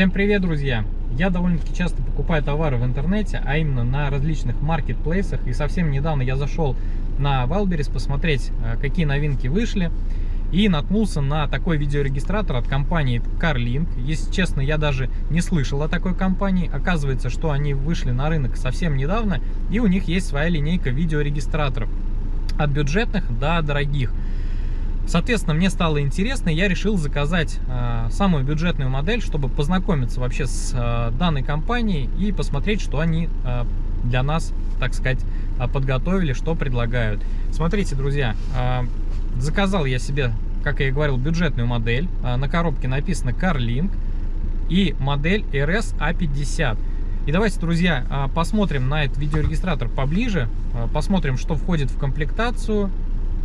Всем привет, друзья! Я довольно-таки часто покупаю товары в интернете, а именно на различных маркетплейсах. И совсем недавно я зашел на Wildberries посмотреть, э, какие новинки вышли. И наткнулся на такой видеорегистратор от компании CarLink. Если честно, я даже не слышал о такой компании. Оказывается, что они вышли на рынок совсем недавно, и у них есть своя линейка видеорегистраторов. От бюджетных до дорогих. Соответственно, мне стало интересно, я решил заказать э, самую бюджетную модель, чтобы познакомиться вообще с э, данной компанией и посмотреть, что они э, для нас, так сказать, э, подготовили, что предлагают. Смотрите, друзья, э, заказал я себе, как я и говорил, бюджетную модель. Э, на коробке написано CarLink и модель RS-A50. И давайте, друзья, э, посмотрим на этот видеорегистратор поближе, э, посмотрим, что входит в комплектацию,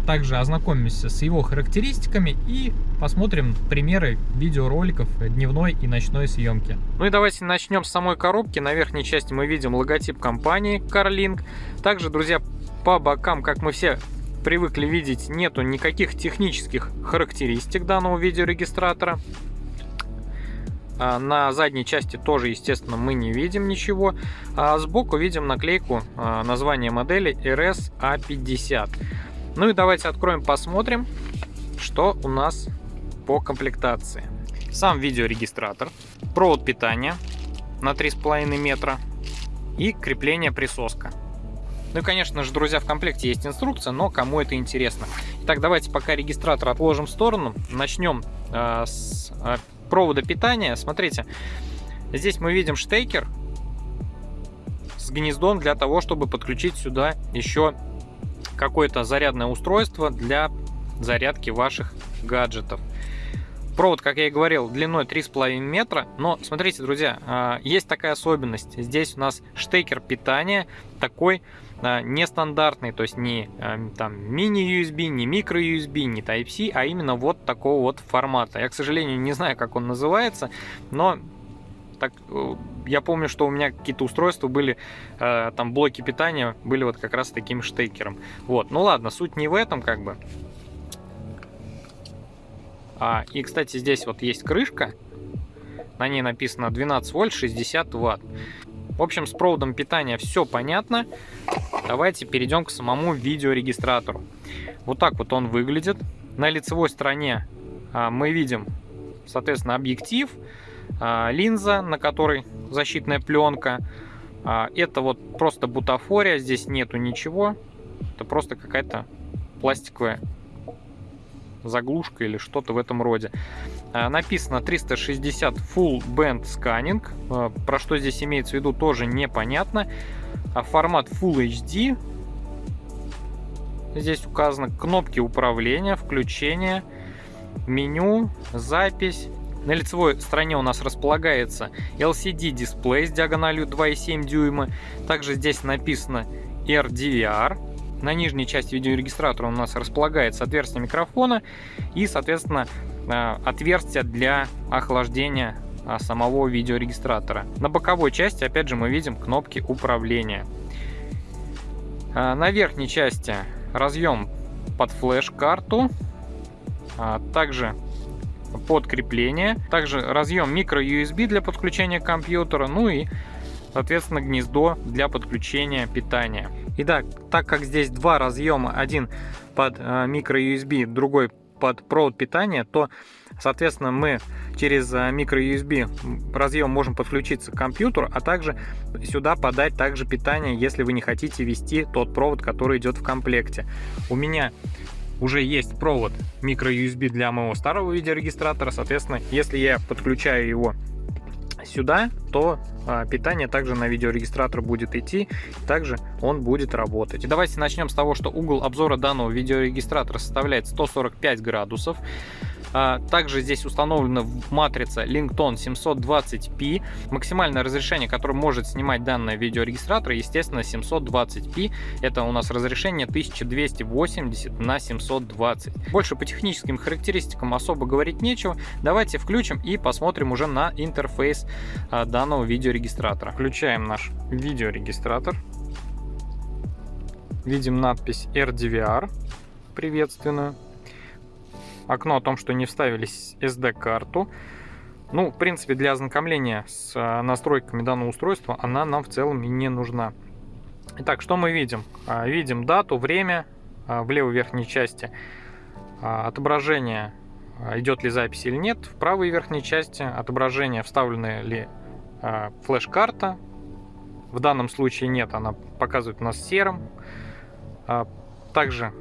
также ознакомимся с его характеристиками и посмотрим примеры видеороликов дневной и ночной съемки. Ну и давайте начнем с самой коробки. На верхней части мы видим логотип компании CarLink. Также, друзья, по бокам, как мы все привыкли видеть, нету никаких технических характеристик данного видеорегистратора. А на задней части тоже, естественно, мы не видим ничего. А сбоку видим наклейку а, названия модели RS-A50. Ну и давайте откроем, посмотрим, что у нас по комплектации. Сам видеорегистратор, провод питания на 3,5 метра и крепление присоска. Ну и, конечно же, друзья, в комплекте есть инструкция, но кому это интересно. Итак, давайте пока регистратор отложим в сторону. Начнем э, с э, провода питания. Смотрите, здесь мы видим штекер с гнездом для того, чтобы подключить сюда еще какое-то зарядное устройство для зарядки ваших гаджетов. Провод, как я и говорил, длиной 3,5 метра, но смотрите, друзья, а, есть такая особенность. Здесь у нас штекер питания такой а, нестандартный, то есть не а, там мини-USB, не микро-USB, не Type-C, а именно вот такого вот формата. Я, к сожалению, не знаю, как он называется, но так, я помню, что у меня какие-то устройства были, э, там блоки питания были вот как раз таким штекером. Вот, ну ладно, суть не в этом как бы. А, и, кстати, здесь вот есть крышка, на ней написано 12 вольт 60 ватт. В общем, с проводом питания все понятно. Давайте перейдем к самому видеорегистратору. Вот так вот он выглядит. На лицевой стороне а, мы видим, соответственно, объектив, линза, на которой защитная пленка. А, это вот просто бутафория, здесь нету ничего. Это просто какая-то пластиковая заглушка или что-то в этом роде. А, написано 360 Full Band Scanning. Про что здесь имеется в виду, тоже непонятно. Формат Full HD. Здесь указаны кнопки управления, включения, меню, запись, на лицевой стороне у нас располагается LCD дисплей с диагональю 2,7 дюйма. Также здесь написано RDVR. На нижней части видеорегистратора у нас располагается отверстие микрофона и, соответственно, э, отверстие для охлаждения а, самого видеорегистратора. На боковой части, опять же, мы видим кнопки управления. А, на верхней части разъем под флеш-карту. А, также подкрепление. Также разъем micro-USB для подключения компьютера, ну и, соответственно, гнездо для подключения питания. Итак, так как здесь два разъема, один под micro-USB, э, другой под провод питания, то, соответственно, мы через micro-USB э, разъем можем подключиться к компьютеру, а также сюда подать также питание, если вы не хотите вести тот провод, который идет в комплекте. У меня уже есть провод micro-USB для моего старого видеорегистратора. Соответственно, если я подключаю его сюда, то а, питание также на видеорегистратор будет идти, также он будет работать. Давайте начнем с того, что угол обзора данного видеорегистратора составляет 145 градусов. А, также здесь установлена матрица Linkton 720p. Максимальное разрешение, которое может снимать данный видеорегистратор, естественно, 720p. Это у нас разрешение 1280 на 720. Больше по техническим характеристикам особо говорить нечего. Давайте включим и посмотрим уже на интерфейс а, данного видеорегистратора. Включаем наш видеорегистратор. Видим надпись RDVR приветственную окно о том, что не вставились SD-карту. Ну, в принципе, для ознакомления с э, настройками данного устройства она нам в целом и не нужна. Итак, что мы видим? А, видим дату, время а, в левой верхней части, а, отображение, идет ли запись или нет, в правой верхней части отображение, вставленная ли флеш-карта. В данном случае нет, она показывает нас серым. Также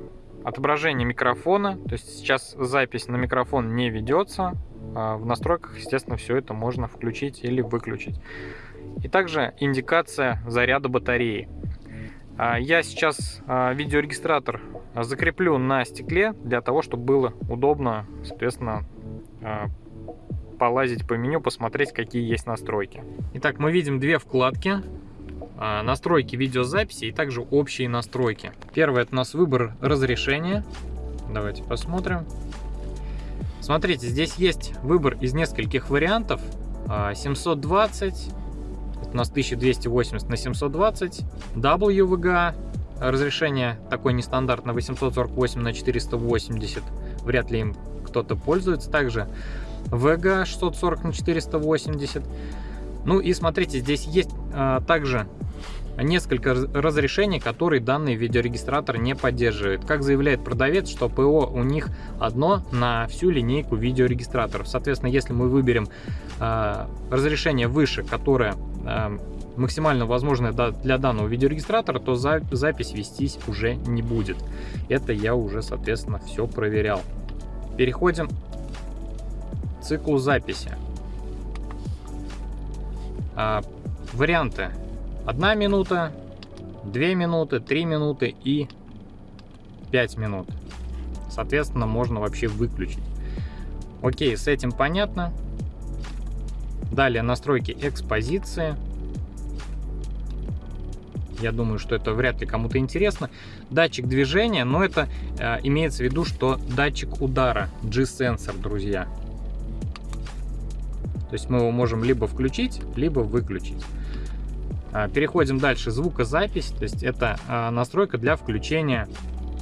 отображение микрофона, то есть сейчас запись на микрофон не ведется. В настройках, естественно, все это можно включить или выключить. И также индикация заряда батареи. А, я сейчас а, видеорегистратор закреплю на стекле для того, чтобы было удобно, соответственно, а, полазить по меню, посмотреть, какие есть настройки. Итак, мы видим две вкладки. Настройки видеозаписи и также общие настройки. Первое это у нас выбор разрешения. Давайте посмотрим. Смотрите, здесь есть выбор из нескольких вариантов. 720, у нас 1280 на 720, WVGA, разрешение такое нестандартное 848 на 480, вряд ли им кто-то пользуется. Также VGA 640 на 480. Ну и смотрите, здесь есть а, также несколько разрешений, которые данный видеорегистратор не поддерживает. Как заявляет продавец, что ПО у них одно на всю линейку видеорегистраторов. Соответственно, если мы выберем э, разрешение выше, которое э, максимально возможное для данного видеорегистратора, то за, запись вестись уже не будет. Это я уже, соответственно, все проверял. Переходим к циклу записи. А, варианты 1 минута, 2 минуты, 3 минуты и 5 минут. Соответственно, можно вообще выключить. Окей, с этим понятно. Далее настройки экспозиции. Я думаю, что это вряд ли кому-то интересно. Датчик движения, но это э, имеется в виду, что датчик удара, G-сенсор, друзья. То есть мы его можем либо включить, либо выключить. А, переходим дальше. Звукозапись, то есть это а, настройка для включения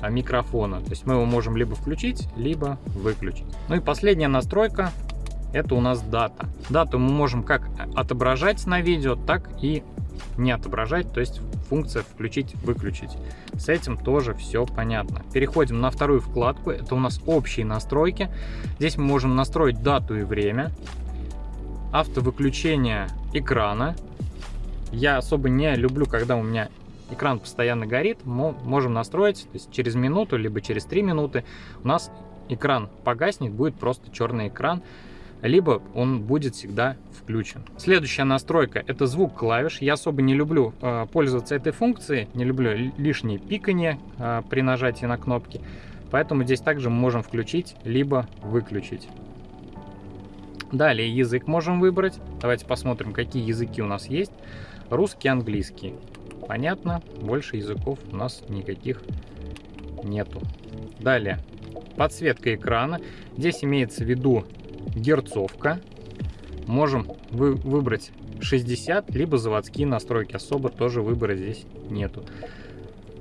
а, микрофона. То есть мы его можем либо включить, либо выключить. Ну и последняя настройка, это у нас дата. Дату мы можем как отображать на видео, так и не отображать, то есть функция включить-выключить. С этим тоже все понятно. Переходим на вторую вкладку, это у нас общие настройки. Здесь мы можем настроить дату и время, автовыключение экрана, я особо не люблю, когда у меня экран постоянно горит. Мы можем настроить, то есть через минуту, либо через 3 минуты у нас экран погаснет, будет просто черный экран, либо он будет всегда включен. Следующая настройка это звук клавиш. Я особо не люблю э, пользоваться этой функцией, не люблю лишние пикания э, при нажатии на кнопки. Поэтому здесь также мы можем включить, либо выключить. Далее язык можем выбрать. Давайте посмотрим, какие языки у нас есть. Русский, английский. Понятно, больше языков у нас никаких нету. Далее, подсветка экрана. Здесь имеется в виду герцовка. Можем вы выбрать 60, либо заводские настройки. Особо тоже выбора здесь нету.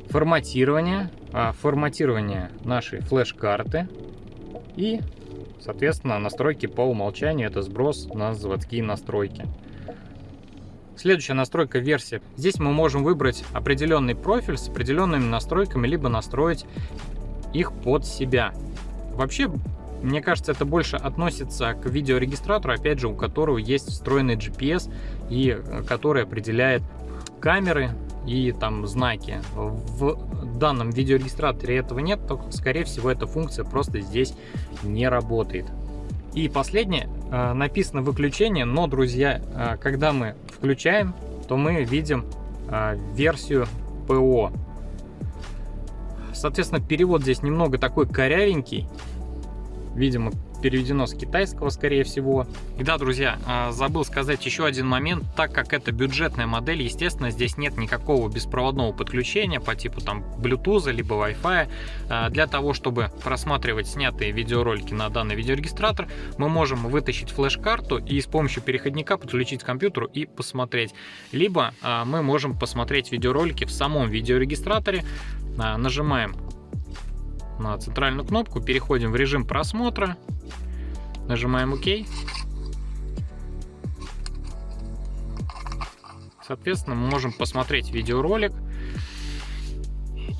Форматирование. А, форматирование нашей флеш-карты. И, соответственно, настройки по умолчанию. Это сброс на заводские настройки. Следующая настройка версия. Здесь мы можем выбрать определенный профиль с определенными настройками, либо настроить их под себя. Вообще, мне кажется, это больше относится к видеорегистратору, опять же, у которого есть встроенный GPS и э, который определяет камеры и там знаки. В данном видеорегистраторе этого нет, то, скорее всего, эта функция просто здесь не работает. И последнее, э, написано выключение, но, друзья, э, когда мы включаем, то мы видим э, версию ПО. Соответственно, перевод здесь немного такой корявенький. Видимо, переведено с китайского, скорее всего. И да, друзья, а, забыл сказать еще один момент. Так как это бюджетная модель, естественно, здесь нет никакого беспроводного подключения по типу там Bluetooth либо Wi-Fi. А, для того, чтобы просматривать снятые видеоролики на данный видеорегистратор, мы можем вытащить флеш-карту и с помощью переходника подключить к компьютеру и посмотреть. Либо а, мы можем посмотреть видеоролики в самом видеорегистраторе. Нажимаем на центральную кнопку, переходим в режим просмотра, Нажимаем ОК. Соответственно, мы можем посмотреть видеоролик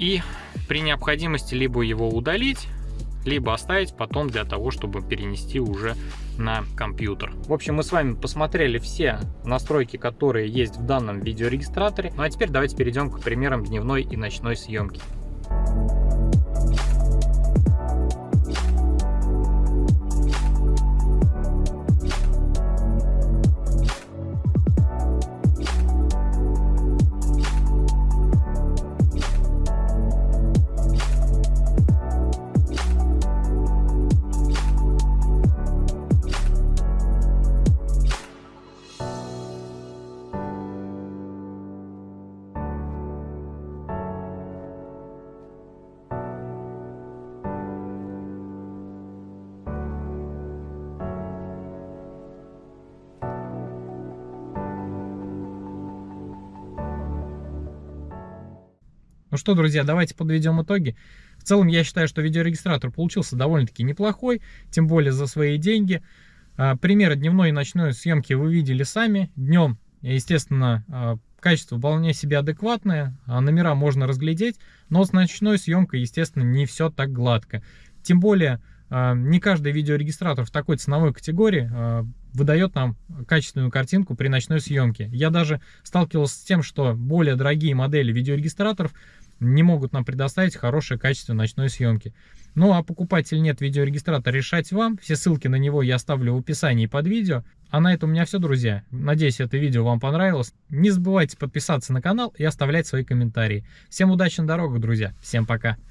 и при необходимости либо его удалить, либо оставить потом для того, чтобы перенести уже на компьютер. В общем, мы с вами посмотрели все настройки, которые есть в данном видеорегистраторе. Ну а теперь давайте перейдем к примерам дневной и ночной съемки. Ну что, друзья, давайте подведем итоги. В целом, я считаю, что видеорегистратор получился довольно-таки неплохой, тем более за свои деньги. А, примеры дневной и ночной съемки вы видели сами. Днем, естественно, а, качество вполне себе адекватное, а номера можно разглядеть, но с ночной съемкой, естественно, не все так гладко. Тем более, не каждый видеорегистратор в такой ценовой категории выдает нам качественную картинку при ночной съемке. Я даже сталкивался с тем, что более дорогие модели видеорегистраторов не могут нам предоставить хорошее качество ночной съемки. Ну а покупать или нет видеорегистратор решать вам. Все ссылки на него я оставлю в описании под видео. А на этом у меня все, друзья. Надеюсь, это видео вам понравилось. Не забывайте подписаться на канал и оставлять свои комментарии. Всем удачи на дорогах, друзья. Всем пока.